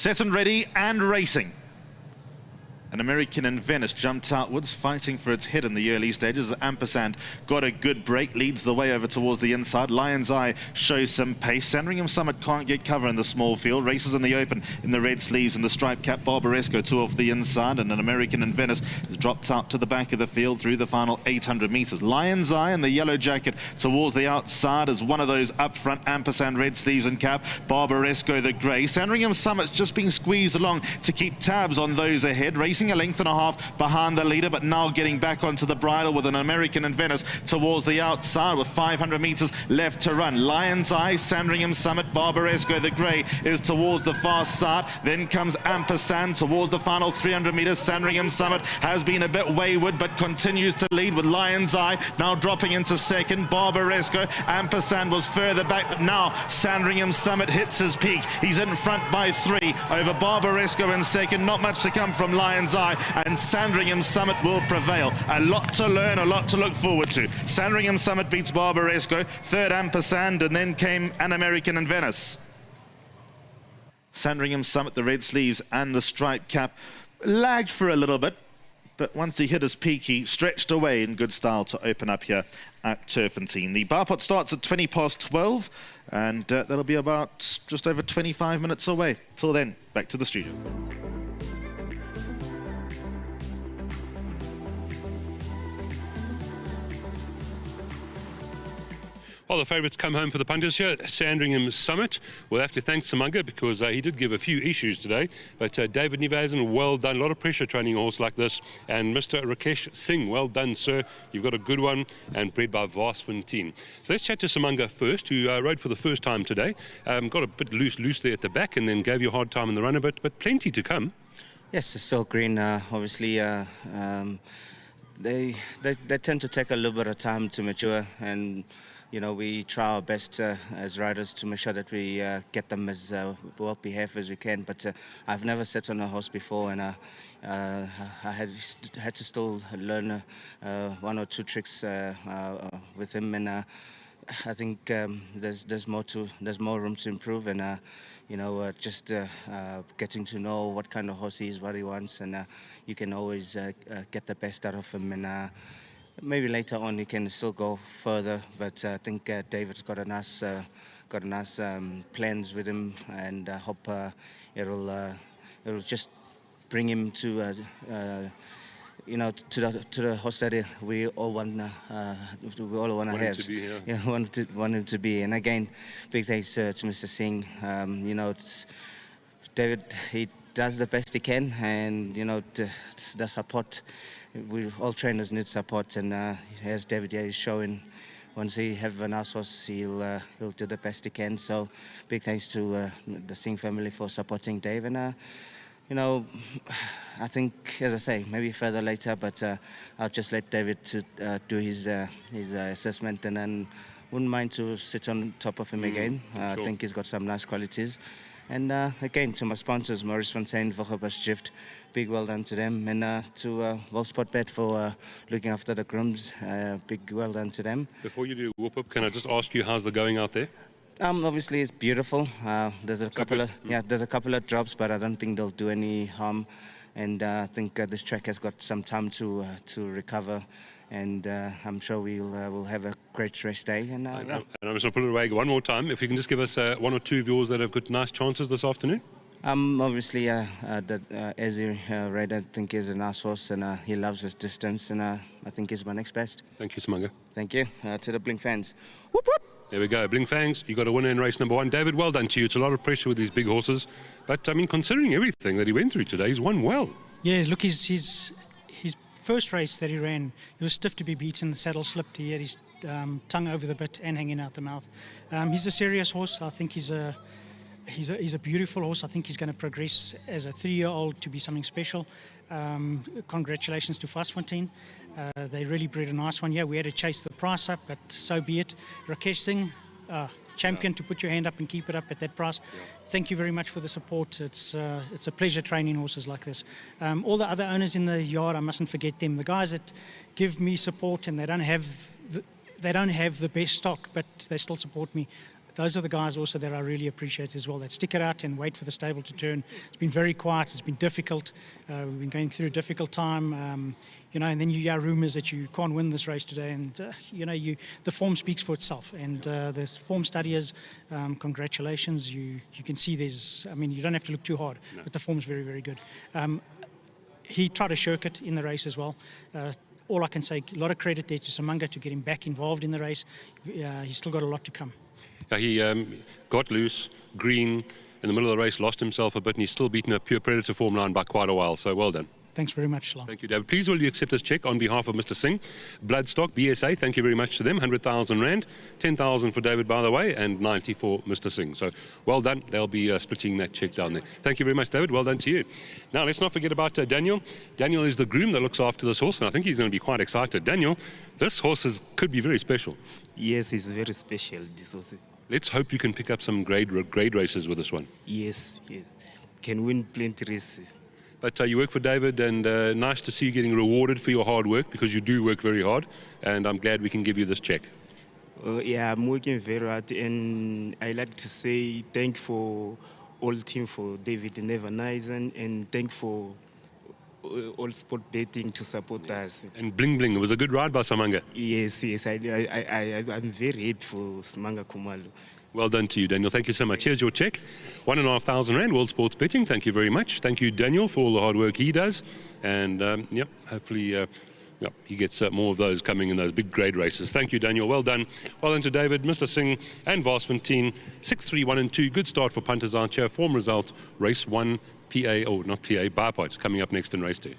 set and ready and racing. An American in Venice jumped outwards, fighting for its head in the early stages. Ampersand got a good break, leads the way over towards the inside. Lion's Eye shows some pace. Sandringham Summit can't get cover in the small field. Races in the open in the red sleeves and the striped cap. Barbaresco two off the inside, and an American in Venice has dropped out to the back of the field through the final 800 metres. Lion's Eye in the yellow jacket towards the outside as one of those up front. Ampersand red sleeves and cap. Barbaresco the grey. Sandringham Summit's just being squeezed along to keep tabs on those ahead. Racing a length and a half behind the leader, but now getting back onto the bridle with an American in Venice towards the outside with 500 metres left to run. Lion's Eye, Sandringham Summit, Barbaresco the Grey is towards the far side. Then comes Ampersand towards the final 300 metres. Sandringham Summit has been a bit wayward, but continues to lead with Lion's Eye now dropping into second. Barbaresco, Ampersand was further back, but now Sandringham Summit hits his peak. He's in front by three over Barbaresco in second. Not much to come from Lion's Eye, and Sandringham Summit will prevail. A lot to learn, a lot to look forward to. Sandringham Summit beats Barbaresco, third Ampersand, and then came An American in Venice. Sandringham Summit, the red sleeves and the striped cap, lagged for a little bit, but once he hit his peak, he stretched away in good style to open up here at Turffontein. The bar pot starts at 20 past 12, and uh, that'll be about just over 25 minutes away. Till then, back to the studio. Well, the favourites come home for the punters here Sandringham Summit. We'll have to thank S'manga because uh, he did give a few issues today. But uh, David Nieuwenhuizen, well done. A lot of pressure training a horse like this. And Mr. Rakesh Singh, well done, sir. You've got a good one and bred by Varsfontein. So let's chat to S'manga first, who uh, rode for the first time today. Um, got a bit loose, loose there at the back and then gave you a hard time in the run a bit, but plenty to come. Yes, it's still green. Uh, obviously, uh, um, they, they they tend to take a little bit of time to mature and you know, we try our best uh, as riders to make sure that we uh, get them as uh, well behaved as we can. But uh, I've never sat on a horse before, and uh, uh, I had had to still learn one or two tricks with him, and I think um, there's there's more to there's more room to improve, and you know, just getting to know what kind of horse he is, what he wants, and you can always get the best out of him, and maybe later on you can still go further, but uh, I think uh, David's got a nice, uh, got a nice um, plans with him, and I hope uh, it'll uh, it'll just bring him to. Uh, you know, to the to the host that we all want, we all want to have. To be, yeah. yeah, want to want him to be. And again, big thanks to Mr. Singh. Um, you know, David, he does the best he can, and you know, the, the support we all trainers need support, and uh, as David is showing, once he have an horse, he'll uh, he'll do the best he can. So, big thanks to uh, the Singh family for supporting Dave, and uh, you know, I think as I say, maybe further later, but uh, I'll just let David to uh, do his his assessment, and then wouldn't mind to sit on top of him mm, again. Sure. I think he's got some nice qualities. And uh, again, to my sponsors, Maurice Fontaine, Vochabas Gift, big well done to them. And uh, to uh, Wellspot Bet for uh, looking after the grooms, uh, big well done to them. Before you do whoop up, can I just ask you how's the going out there? Um, obviously, it's beautiful. Uh, there's a couple of yeah, there's a couple of drops, but I don't think they'll do any harm. And uh, I think this track has got some time to to recover and uh, I'm sure we'll uh, we'll have a great race day. And, uh, and I'm just going to put it away one more time. If you can just give us uh, one or two of yours that have got nice chances this afternoon. Um, obviously, uh, uh, the uh, Ezzy uh, Raider, I think is a nice horse, and uh, he loves his distance, and uh, I think he's my next best. Thank you, S'manga. Thank you uh, to the Blink fans. Whoop whoop. There we go, Blink Fangs. You got a winner in race number one. David, well done to you. It's a lot of pressure with these big horses, but I mean, considering everything that he went through today, he's won well. Yeah, look, he's, he's his first race that he ran, he was stiff to be beaten. The saddle slipped. He had his um, tongue over the bit and hanging out the mouth. Um, he's a serious horse. I think he's a he's a, he's a beautiful horse. I think he's going to progress as a three-year-old to be something special. Um, congratulations to Fontaine. Uh, they really bred a nice one. Yeah, we had to chase the price up, but so be it. Rakesh Singh, uh, champion to put your hand up and keep it up at that price. Thank you very much for the support. It's uh, it's a pleasure training horses like this. Um, all the other owners in the yard, I mustn't forget them. The guys that give me support and they don't have the, they don't have the best stock, but they still support me those are the guys also that I really appreciate as well. That stick it out and wait for the stable to turn. It's been very quiet. It's been difficult. Uh, we've been going through a difficult time. Um, you know, and then you hear rumours that you can't win this race today, and uh, you know, you the form speaks for itself. And uh, the form studiers, um, congratulations. You you can see there's. I mean, you don't have to look too hard, no. but the form's very very good. Um, he tried to shirk it in the race as well. Uh, all I can say, a lot of credit there to S'manga to get him back involved in the race. Uh, he's still got a lot to come. He um, got loose, green, in the middle of the race, lost himself a bit, and he's still beaten a pure predator form line by quite a while, so well done. Thanks very much, Shalom. Thank you, David. Please will you accept this check on behalf of Mr. Singh? Bloodstock, BSA, thank you very much to them. 100,000 Rand, 10,000 for David, by the way, and 90 for Mr. Singh. So well done. They'll be uh, splitting that check down there. Thank you very much, David. Well done to you. Now, let's not forget about uh, Daniel. Daniel is the groom that looks after this horse, and I think he's going to be quite excited. Daniel, this horse is, could be very special. Yes, it's very special, this horse. Let's hope you can pick up some grade, grade races with this one. Yes, yes. Can win plenty races. But uh, you work for David, and uh, nice to see you getting rewarded for your hard work because you do work very hard. And I'm glad we can give you this check. Uh, yeah, I'm working very hard, and I like to say thank for all team for David Nieuwenhuizen, and thank for uh, all sport betting to support us. And bling bling, it was a good ride by S'manga. Yes, yes, I, I, I, I'm very happy for S'manga Khumalo. Well done to you, Daniel. Thank you so much. Here's your check. One and a half thousand rand, World Sports Betting. Thank you very much. Thank you, Daniel, for all the hard work he does. And, um, yep, hopefully uh, yep, he gets uh, more of those coming in those big grade races. Thank you, Daniel. Well done. Well done to David, Mr. Singh, and Varsfontein. 6 3 1 and 2. Good start for punters, Archer. Form result, race 1, PA, oh, not PA, bar points coming up next in race 2.